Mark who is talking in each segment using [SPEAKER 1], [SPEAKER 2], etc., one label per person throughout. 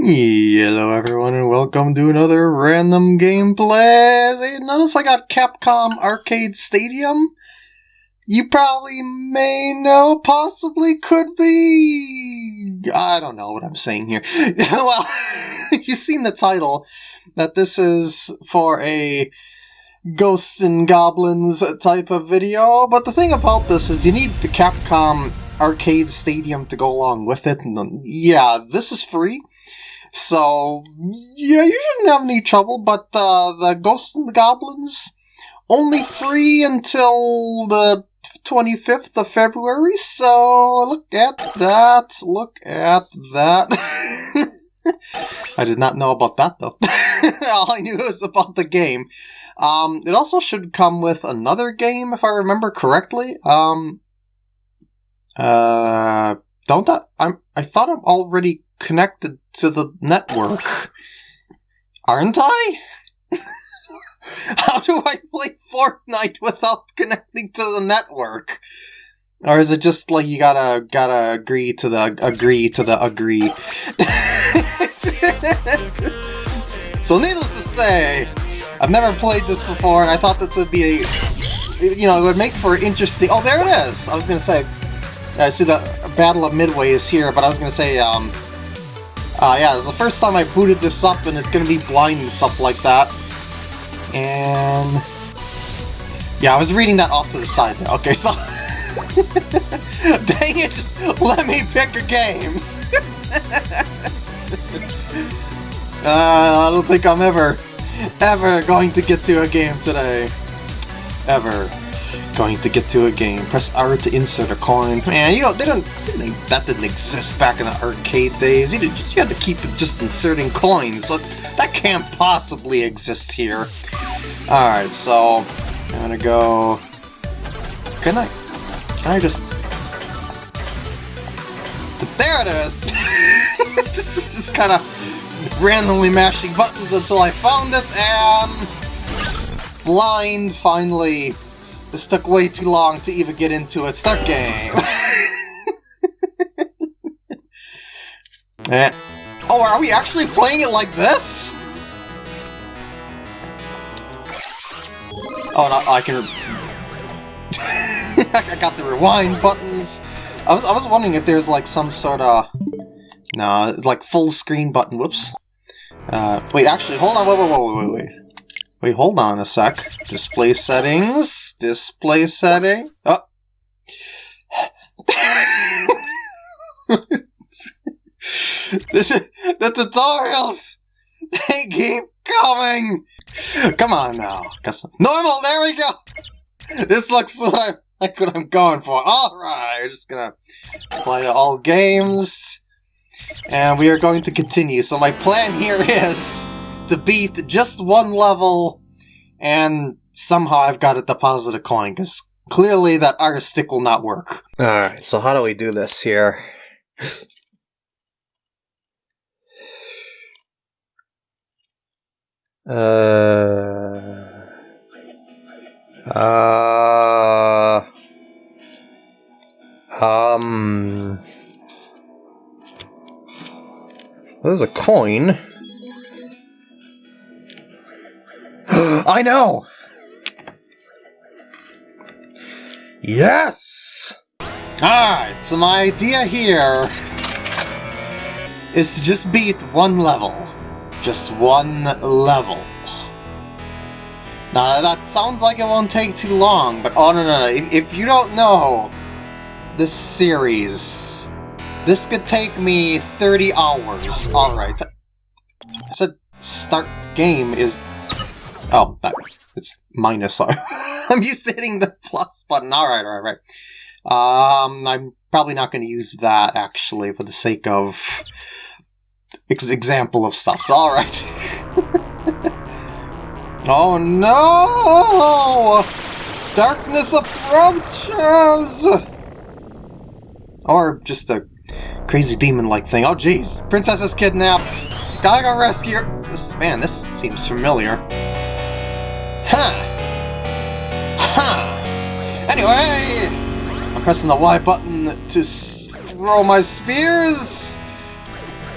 [SPEAKER 1] Hello everyone and welcome to another random gameplay. Notice I got Capcom Arcade Stadium. You probably may know, possibly could be... I don't know what I'm saying here. well, you've seen the title, that this is for a Ghosts and Goblins type of video, but the thing about this is you need the Capcom Arcade Stadium to go along with it. And yeah, this is free. So, yeah, you shouldn't have any trouble, but uh, the Ghosts and the Goblins, only free until the 25th of February, so look at that, look at that. I did not know about that, though. All I knew was about the game. Um, it also should come with another game, if I remember correctly. Um, uh, don't I? I'm, I thought I'm already connected to the network. Aren't I? How do I play Fortnite without connecting to the network? Or is it just like you gotta gotta agree to the agree to the agree? so needless to say, I've never played this before, and I thought this would be a, you know, it would make for interesting. Oh, there it is. I was gonna say, I see the Battle of Midway is here, but I was gonna say, um, uh, yeah, it's the first time I booted this up, and it's gonna be blind and stuff like that. And... Yeah, I was reading that off to the side. Okay, so... Dang it, just let me pick a game! uh, I don't think I'm ever, ever going to get to a game today. Ever going to get to a game. Press R to insert a coin. Man, you know, they don't, they, that didn't exist back in the arcade days. You, just, you had to keep just inserting coins. So that can't possibly exist here. Alright, so I'm gonna go... Can I... Can I just... There it is! just kind of randomly mashing buttons until I found it, and... Blind, finally this took way too long to even get into a Start game! eh. Oh, are we actually playing it like this? Oh, no, I can... I got the rewind buttons. I was, I was wondering if there's like some sort of... No, like full screen button. Whoops. Uh, wait, actually, hold on, wait, wait, wait, wait, wait. Wait, hold on a sec. Display settings. Display setting. Oh. this is the tutorials. They keep coming. Come on now. Normal. There we go. This looks what I like what I'm going for. All right, we're just gonna play all games, and we are going to continue. So my plan here is to beat just one level, and somehow I've got to deposit a coin, because clearly that R stick will not work. Alright, so how do we do this here? uh... Uh... Um... There's a coin. I know! Yes! Alright, so my idea here is to just beat one level. Just one level. Now, that sounds like it won't take too long, but oh no, no, no. If, if you don't know this series, this could take me 30 hours. Alright. I said start game is Oh, that it's minus. I'm used to hitting the plus button. All right, all right. Um, I'm probably not going to use that actually for the sake of ex example of stuff. So, all right. oh no! Darkness approaches. Or just a crazy demon-like thing. Oh, jeez. Princess is kidnapped. Gotta go rescue her. This, man, this seems familiar. Huh. Huh. Anyway, I'm pressing the Y button to throw my spears.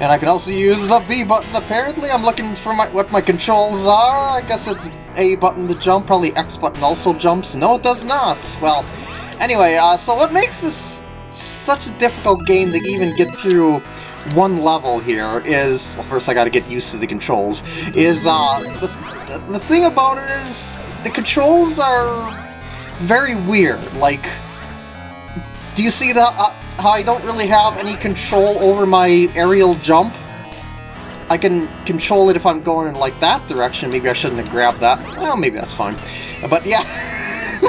[SPEAKER 1] And I can also use the B button, apparently. I'm looking for my, what my controls are. I guess it's A button to jump, probably X button also jumps. No, it does not. Well, anyway, uh, so what makes this such a difficult game to even get through one level here is, well first I gotta get used to the controls, is uh, the, the thing about it is the controls are very weird, like, do you see that? uh, how I don't really have any control over my aerial jump? I can control it if I'm going in like that direction, maybe I shouldn't have grabbed that, well maybe that's fine, but yeah.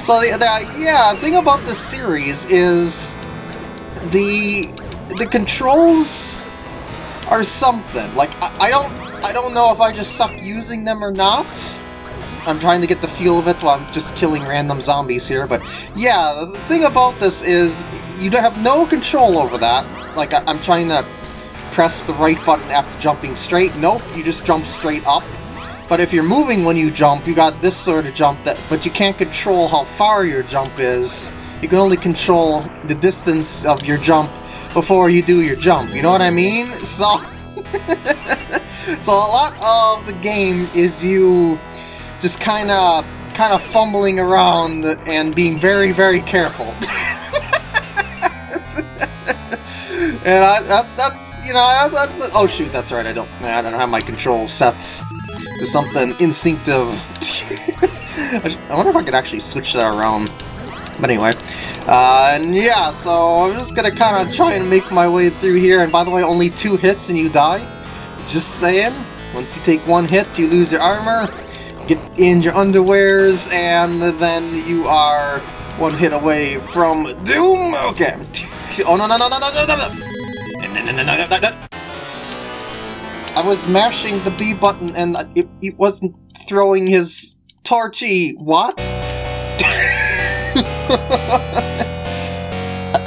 [SPEAKER 1] so the, the, yeah, the thing about this series is the the controls are something. Like I, I don't I don't know if I just suck using them or not. I'm trying to get the feel of it while I'm just killing random zombies here, but yeah, the thing about this is you have no control over that. Like, I am trying to press the right button after jumping straight. Nope, you just jump straight up. But if you're moving when you jump, you got this sort of jump, that, but you can't control how far your jump is. You can only control the distance of your jump before you do your jump, you know what I mean? So, so a lot of the game is you just kind of kind of fumbling around and being very, very careful. and I, that's, that's, you know, that's, that's, oh shoot, that's right, I don't, I don't have my control set to something instinctive. I wonder if I could actually switch that around. But anyway, uh, and yeah, so I'm just gonna kind of try and make my way through here, and by the way, only two hits and you die. Just saying, once you take one hit, you lose your armor, get in your underwears, and then you are one hit away from doom! Okay. Oh, no, no, no, no, no, no, no, no! no no no! I was mashing the B button and it, it wasn't throwing his torchy. What?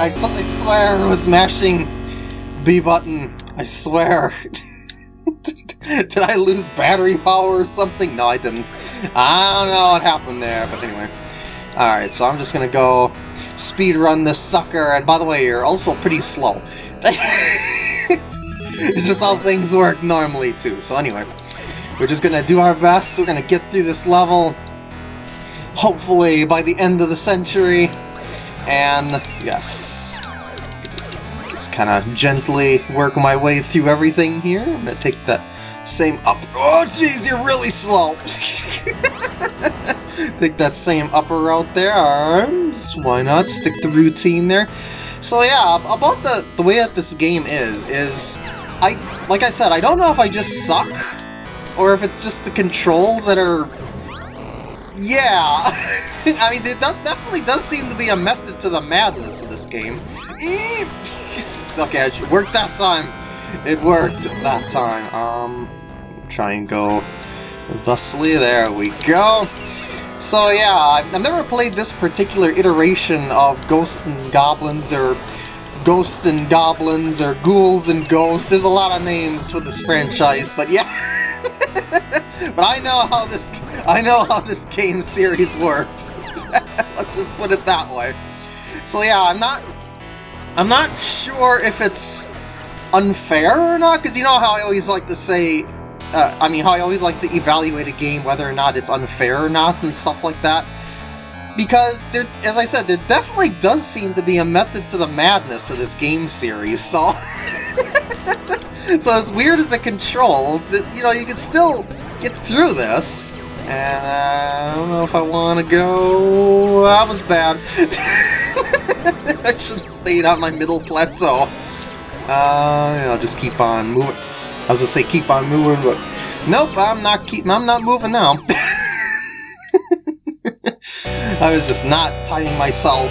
[SPEAKER 1] I, I swear I was mashing B button. I swear. Did I lose battery power or something? No, I didn't. I don't know what happened there, but anyway. Alright, so I'm just gonna go speed run this sucker, and by the way, you're also pretty slow. it's just how things work normally, too. So anyway, we're just gonna do our best, we're gonna get through this level, hopefully by the end of the century, and yes, just kind of gently work my way through everything here. I'm gonna take that same up. Oh, jeez, you're really slow. take that same upper route there. Arms. Why not stick to routine there? So yeah, about the the way that this game is is I like I said, I don't know if I just suck or if it's just the controls that are yeah, I mean, there definitely does seem to be a method to the madness of this game. okay, it worked that time. It worked that time. Um, try and go thusly. There we go. So yeah, I've never played this particular iteration of Ghosts and Goblins, or Ghosts and Goblins, or Ghouls and Ghosts. There's a lot of names for this franchise, but yeah. but I know how this I know how this game series works. Let's just put it that way. So yeah, I'm not I'm not sure if it's unfair or not, because you know how I always like to say uh, I mean, how I always like to evaluate a game whether or not it's unfair or not and stuff like that. Because, there, as I said, there definitely does seem to be a method to the madness of this game series, so... so as weird as it controls, you know, you can still get through this. And uh, I don't know if I want to go... That was bad. I should have stayed on my middle plateau. Uh, I'll just keep on moving. I was gonna say keep on moving, but nope, I'm not keep. I'm not moving now. I was just not timing myself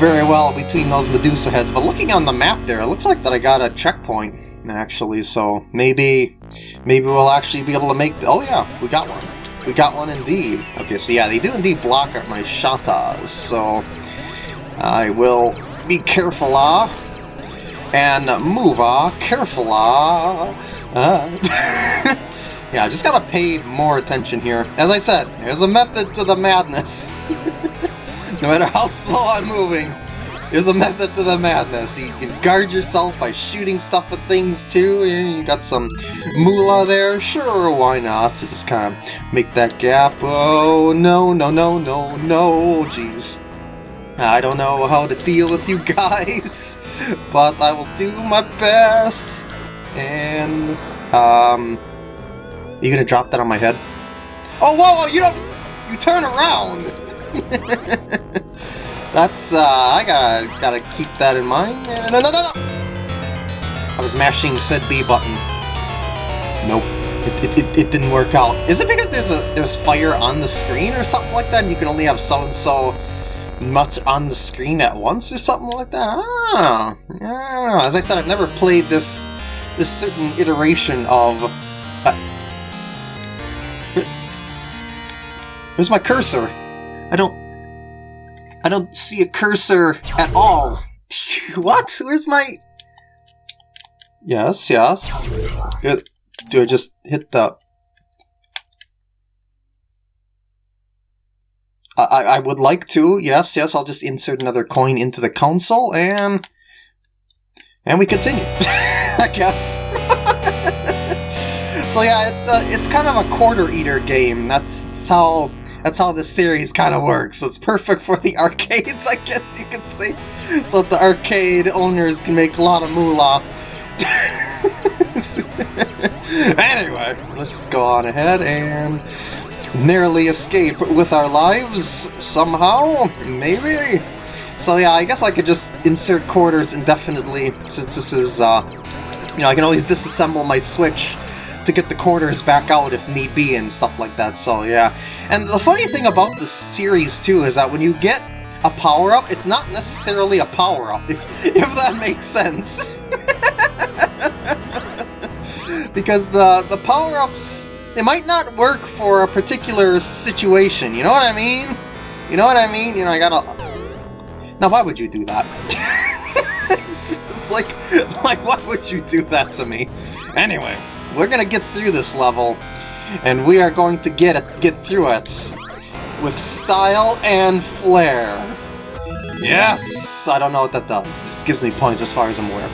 [SPEAKER 1] very well between those Medusa heads, but looking on the map there, it looks like that I got a checkpoint, actually, so maybe maybe we'll actually be able to make... Oh yeah, we got one. We got one indeed. Okay, so yeah, they do indeed block my shatas, so I will be careful, ah, and move, ah, careful, ah. Uh. yeah, I just gotta pay more attention here. As I said, there's a method to the madness. no matter how slow I'm moving, there's a method to the madness. You can guard yourself by shooting stuff at things too, you got some moolah there. Sure, why not? To just kind of make that gap. Oh, no, no, no, no, no, jeez. I don't know how to deal with you guys, but I will do my best. And, um, you gonna drop that on my head? Oh, whoa, whoa, you don't, you turn around. That's, uh, I gotta, gotta keep that in mind. No, no, no, no! I was mashing said B button. Nope. It, it, it, it didn't work out. Is it because there's a there's fire on the screen or something like that and you can only have so-and-so much on the screen at once or something like that? Ah, I don't know. As I said, I've never played this this certain iteration of... Uh, where's my cursor? I don't... I don't see a cursor at all. what? Where's my... Yes, yes. It, do I just hit the... I, I would like to, yes, yes, I'll just insert another coin into the console, and... And we continue, I guess. so yeah, it's a, it's kind of a quarter eater game. That's, that's how that's how this series kind of works. It's perfect for the arcades, I guess you could say. So the arcade owners can make a lot of moolah. anyway, let's just go on ahead and narrowly escape with our lives somehow, maybe? So yeah, I guess I could just insert quarters indefinitely since this is, uh, you know, I can always disassemble my Switch to get the quarters back out if need be and stuff like that, so yeah. And the funny thing about the series too is that when you get a power-up, it's not necessarily a power-up, if, if that makes sense. because the, the power-ups, they might not work for a particular situation, you know what I mean? You know what I mean? You know, I gotta... Now, why would you do that? it's like, like, why would you do that to me? Anyway, we're gonna get through this level, and we are going to get it, get through it with style and flair. Yes! I don't know what that does. It just gives me points as far as I'm aware.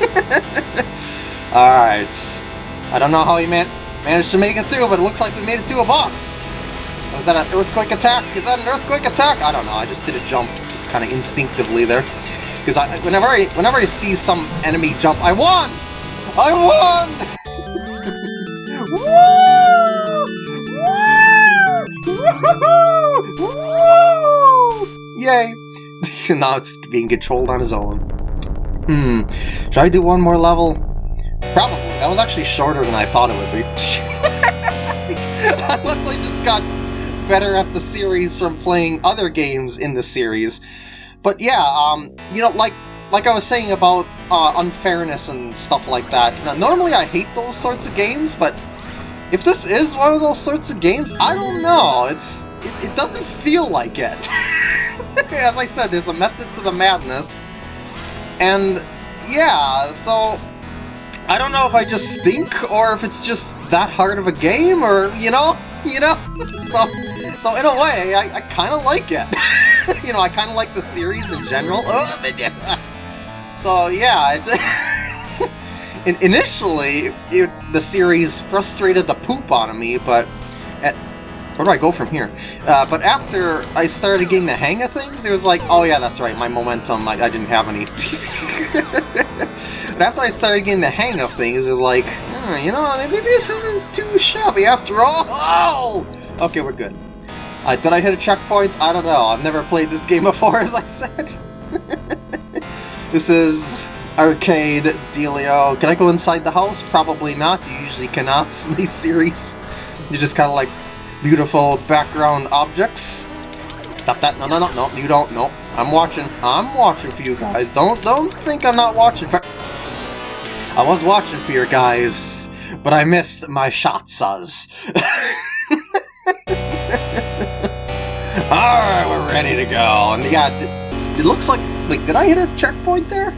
[SPEAKER 1] Alright. I don't know how he man managed to make it through, but it looks like we made it to a boss! Was that an earthquake attack? Is that an earthquake attack? I don't know, I just did a jump, just kind of instinctively there. Because I, whenever I, whenever I see some enemy jump, I won! I won! Yay! now it's being controlled on his own. Hmm, should I do one more level? Probably. That was actually shorter than I thought it would be. Unless I just got better at the series from playing other games in the series. But yeah, um, you know, like like I was saying about uh, unfairness and stuff like that. Now, normally I hate those sorts of games, but if this is one of those sorts of games, I don't know. It's it, it doesn't feel like it. As I said, there's a method to the madness. And yeah, so I don't know if I just stink or if it's just that hard of a game or, you know, you know? So, so in a way, I, I kind of like it. you know, I kind of like the series in general. so yeah, it's... initially, it, the series frustrated the poop out of me, but at, where do I go from here? Uh, but after I started getting the hang of things, it was like, oh yeah, that's right, my momentum, I, I didn't have any. but after I started getting the hang of things, it was like, oh, you know, maybe this isn't too shabby after all. Okay, we're good. Uh, did I hit a checkpoint? I don't know. I've never played this game before, as I said. this is arcade dealio. Can I go inside the house? Probably not. You usually cannot in these series. You just kind of like beautiful background objects. Stop that. No, no, no, no. You don't. No. I'm watching. I'm watching for you guys. Don't don't think I'm not watching for... I was watching for you guys, but I missed my shots. Alright, we're ready to go. And yeah, it looks like... Wait, did I hit a checkpoint there?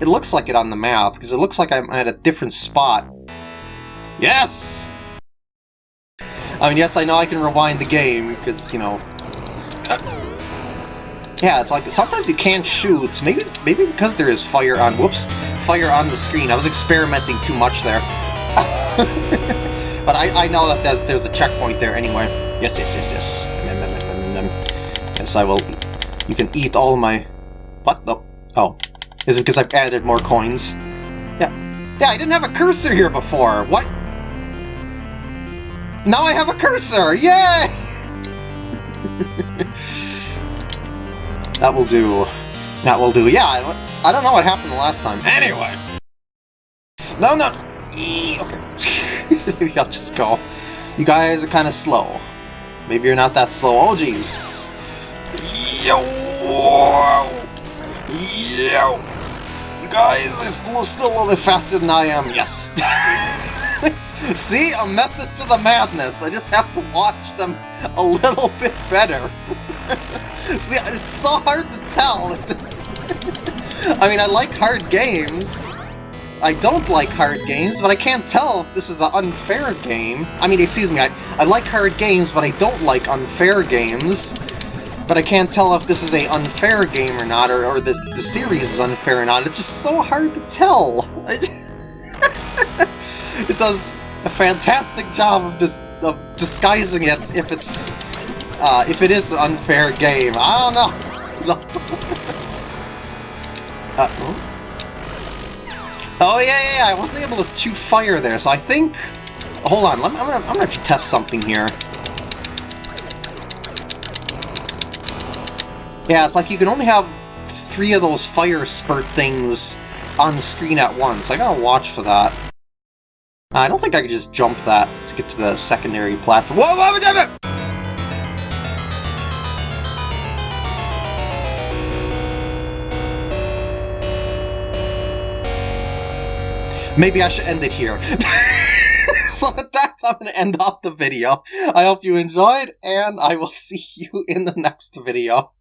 [SPEAKER 1] It looks like it on the map, because it looks like I'm at a different spot. Yes! I mean, yes, I know I can rewind the game, because, you know... Yeah, it's like sometimes you can't shoot. Maybe maybe because there is fire on. Whoops, fire on the screen. I was experimenting too much there. but I, I know that there's, there's a checkpoint there anyway. Yes, yes, yes, yes. Yes, I will. You can eat all my. What? No. Oh, is because I've added more coins? Yeah. Yeah, I didn't have a cursor here before. What? Now I have a cursor! Yay! that will do. That will do. Yeah, I, I don't know what happened the last time. Anyway! No, no! Okay. Maybe I'll just go. You guys are kind of slow. Maybe you're not that slow. Oh, jeez. Yo! Yo! Guys are still, a little faster than I am. Yes! See? A method to the madness. I just have to watch them a little bit better. See, it's so hard to tell. I mean, I like hard games. I don't like hard games, but I can't tell if this is an unfair game. I mean, excuse me, I, I like hard games, but I don't like unfair games. But I can't tell if this is a unfair game or not, or, or the, the series is unfair or not. It's just so hard to tell. it does a fantastic job of this of disguising it if it's uh, if it is an unfair game. I don't know. uh, oh yeah, yeah, yeah, I wasn't able to shoot fire there, so I think. Hold on, me, I'm gonna I'm gonna test something here. Yeah, it's like you can only have three of those fire spurt things on the screen at once. I gotta watch for that. I don't think I could just jump that to get to the secondary platform. Whoa, whoa, damn it! Maybe I should end it here. so with that, I'm going to end off the video. I hope you enjoyed, and I will see you in the next video.